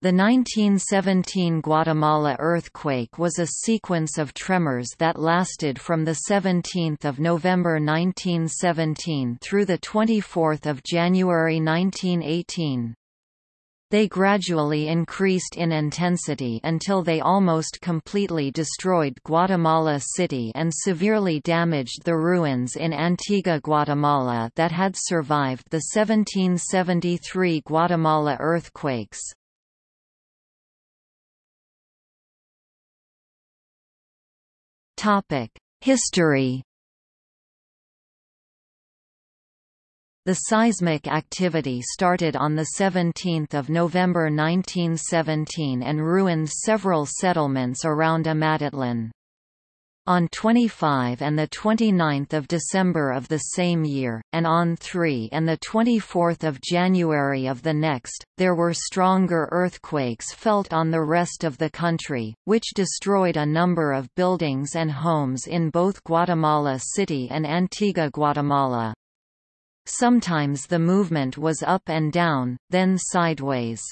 The 1917 Guatemala earthquake was a sequence of tremors that lasted from 17 November 1917 through 24 January 1918. They gradually increased in intensity until they almost completely destroyed Guatemala City and severely damaged the ruins in Antigua Guatemala that had survived the 1773 Guatemala earthquakes. History The seismic activity started on 17 November 1917 and ruined several settlements around Amatitlan. On 25 and 29 December of the same year, and on 3 and 24 January of the next, there were stronger earthquakes felt on the rest of the country, which destroyed a number of buildings and homes in both Guatemala City and Antigua Guatemala. Sometimes the movement was up and down, then sideways.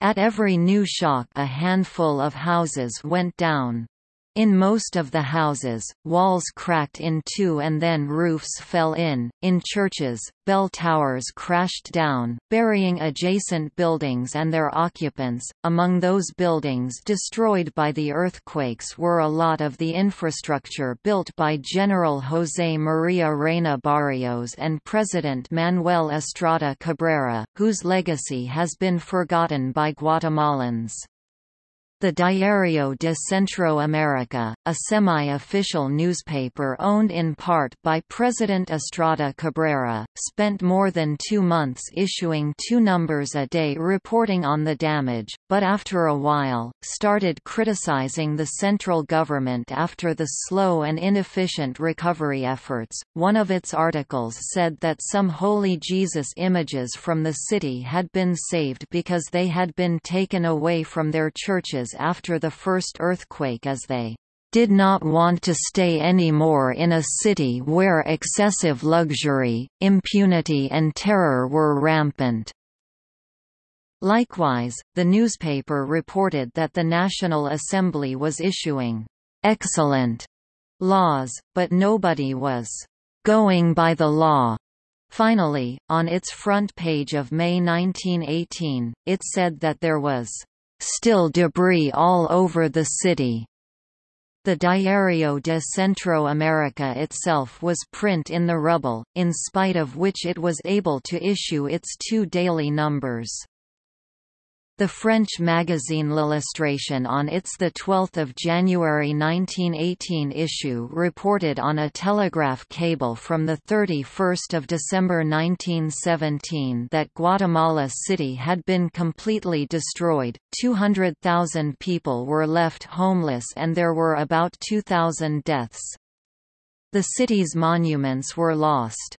At every new shock a handful of houses went down. In most of the houses, walls cracked in two and then roofs fell in. In churches, bell towers crashed down, burying adjacent buildings and their occupants. Among those buildings destroyed by the earthquakes were a lot of the infrastructure built by General José María Reina Barrios and President Manuel Estrada Cabrera, whose legacy has been forgotten by Guatemalans. The Diario de Centro America, a semi-official newspaper owned in part by President Estrada Cabrera, spent more than two months issuing two numbers a day reporting on the damage, but after a while, started criticizing the central government after the slow and inefficient recovery efforts. One of its articles said that some Holy Jesus images from the city had been saved because they had been taken away from their churches after the first earthquake as they did not want to stay anymore in a city where excessive luxury, impunity and terror were rampant. Likewise, the newspaper reported that the National Assembly was issuing excellent laws, but nobody was going by the law. Finally, on its front page of May 1918, it said that there was still debris all over the city. The Diario de Centro America itself was print in the rubble, in spite of which it was able to issue its two daily numbers. The French magazine L'Illustration on its 12 January 1918 issue reported on a telegraph cable from 31 December 1917 that Guatemala City had been completely destroyed, 200,000 people were left homeless and there were about 2,000 deaths. The city's monuments were lost.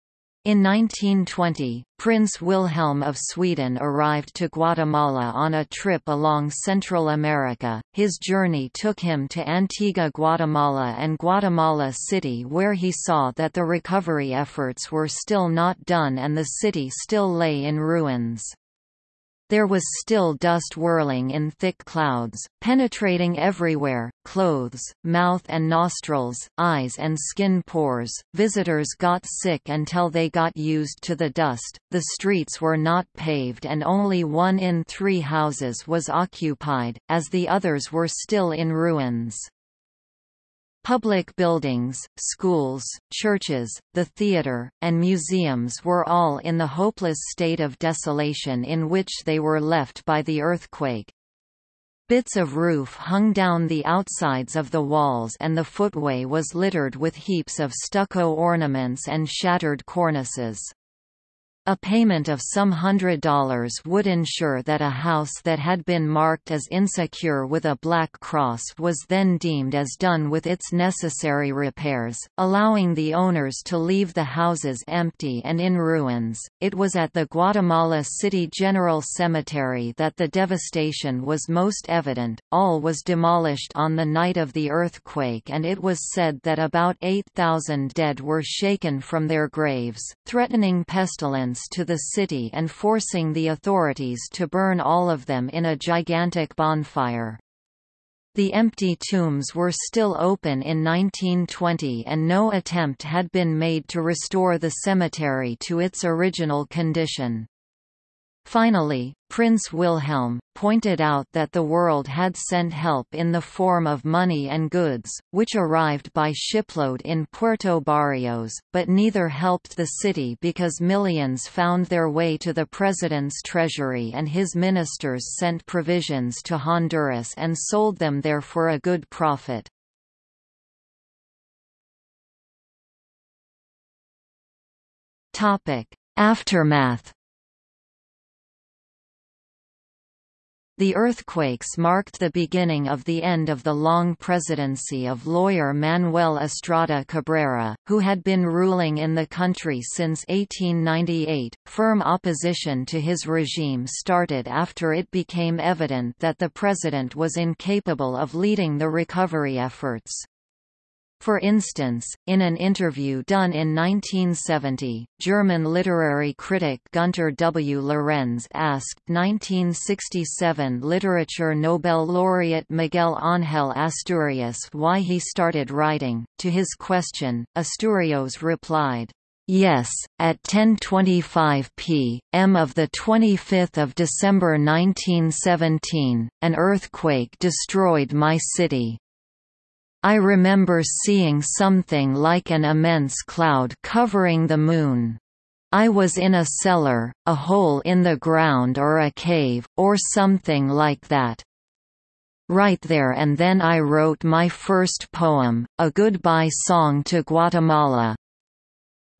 In 1920, Prince Wilhelm of Sweden arrived to Guatemala on a trip along Central America. His journey took him to Antigua Guatemala and Guatemala City where he saw that the recovery efforts were still not done and the city still lay in ruins. There was still dust whirling in thick clouds, penetrating everywhere, clothes, mouth and nostrils, eyes and skin pores. Visitors got sick until they got used to the dust. The streets were not paved and only one in three houses was occupied, as the others were still in ruins. Public buildings, schools, churches, the theatre, and museums were all in the hopeless state of desolation in which they were left by the earthquake. Bits of roof hung down the outsides of the walls and the footway was littered with heaps of stucco ornaments and shattered cornices. A payment of some hundred dollars would ensure that a house that had been marked as insecure with a black cross was then deemed as done with its necessary repairs, allowing the owners to leave the houses empty and in ruins. It was at the Guatemala City General Cemetery that the devastation was most evident. All was demolished on the night of the earthquake, and it was said that about 8,000 dead were shaken from their graves, threatening pestilence to the city and forcing the authorities to burn all of them in a gigantic bonfire. The empty tombs were still open in 1920 and no attempt had been made to restore the cemetery to its original condition. Finally, Prince Wilhelm, pointed out that the world had sent help in the form of money and goods, which arrived by shipload in Puerto Barrios, but neither helped the city because millions found their way to the president's treasury and his ministers sent provisions to Honduras and sold them there for a good profit. Aftermath The earthquakes marked the beginning of the end of the long presidency of lawyer Manuel Estrada Cabrera, who had been ruling in the country since 1898. Firm opposition to his regime started after it became evident that the president was incapable of leading the recovery efforts. For instance, in an interview done in 1970, German literary critic Gunter W. Lorenz asked 1967 Literature Nobel laureate Miguel Ángel Asturias why he started writing. To his question, Asturias replied, Yes, at 10:25 p.m. of the 25th of December 1917, an earthquake destroyed my city. I remember seeing something like an immense cloud covering the moon. I was in a cellar, a hole in the ground or a cave, or something like that. Right there and then I wrote my first poem, a goodbye song to Guatemala.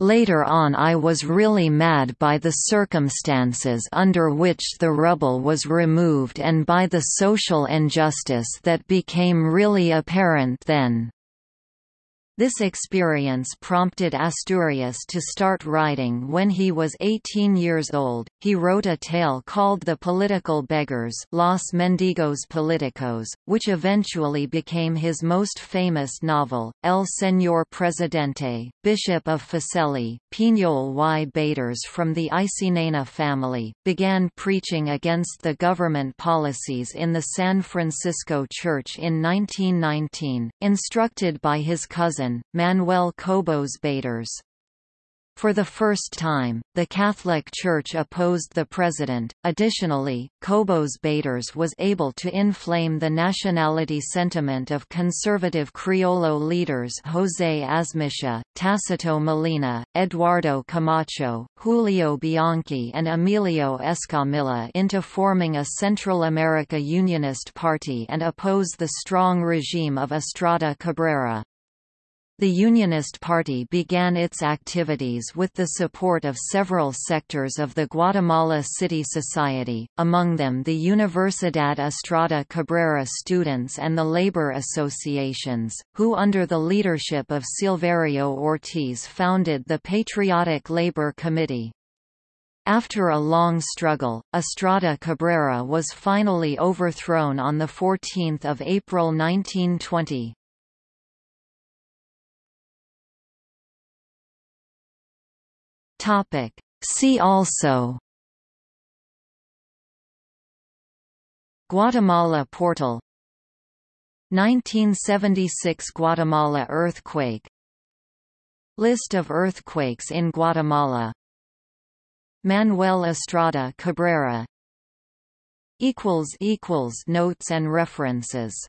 Later on I was really mad by the circumstances under which the rubble was removed and by the social injustice that became really apparent then. This experience prompted Asturias to start writing when he was 18 years old. He wrote a tale called The Political Beggars, Los Mendigos Políticos, which eventually became his most famous novel. El Señor Presidente, Bishop of Fuseli, Piñol y Batres from the Aycinena family, began preaching against the government policies in the San Francisco Church in 1919, instructed by his cousin Manuel Cobos Batres. For the first time, the Catholic Church opposed the president. Additionally, Cobos Batres was able to inflame the nationality sentiment of conservative Criollo leaders José Azmitia, Tacito Molina, Eduardo Camacho, Julio Bianchi, and Emilio Escamilla into forming a Central America Unionist Party and oppose the strong regime of Estrada Cabrera. The Unionist Party began its activities with the support of several sectors of the Guatemala City Society, among them the Universidad Estrada Cabrera students and the labor associations, who under the leadership of Silverio Ortiz founded the Patriotic Labor Committee. After a long struggle, Estrada Cabrera was finally overthrown on 14 April 1920. Topic. See also Guatemala portal 1976 Guatemala earthquake List of earthquakes in Guatemala Manuel Estrada Cabrera Notes and references